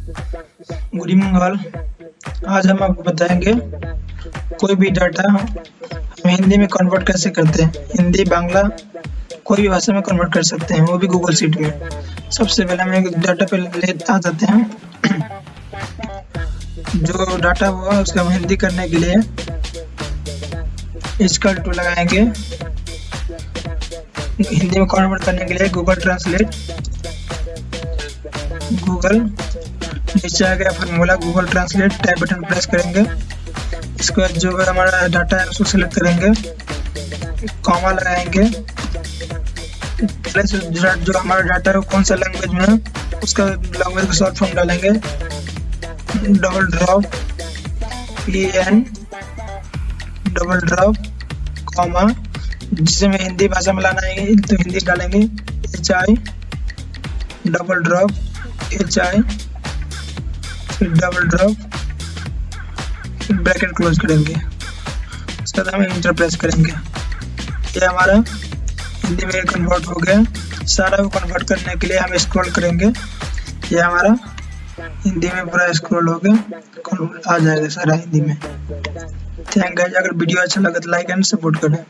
Good evening all. आज हम आपको बताएँगे, कोई भी डाटा हम हिंदी में कन्वर्ट कैसे करते हैं? हिंदी, बांग्ला, कोई भी भाषा में कन्वर्ट कर सकते हैं, वो भी गूगल सीट में। सबसे पहले हम एक डाटा पे ले, आ जाते हैं। जो डाटा हुआ उसका हम हिंदी करने के लिए इसका टू लगाएँगे। हिंदी में कन्वर्ट करने के लिए गूगल ट्रांसलेट गूगल नीचे आ गया formula Google translate type button press करेंगे। इसके बाद जो अगर हमारा डाटा है, उसको सिलेक्ट करेंगे। कॉमा लगाएँगे। प्लस जो हमारा डाटा है कौन सा लैंग्वेज में उसका लैंग्वेज का शॉर्ट फॉर्म डालेंगे double drop P N double drop comma जिसे में हिंदी भाषा में लाना है तो हिंदी डालेंगे H I double drop H I double drop फिर ब्रैकेट क्लोज करेंगे। उसके बाद हम इंटर प्रेस करेंगे। ये हमारा हिंदी में कन्वर्ट हो गया। सारा को कन्वर्ट करने के लिए हम स्क्रॉल करेंगे। ये हमारा हिंदी में पूरा स्क्रॉल हो गया। आ जाएगा सारा हिंदी में। थैंक गाइस अगर वीडियो अच्छा लगे तो लाइक एंड सपोर्ट करें।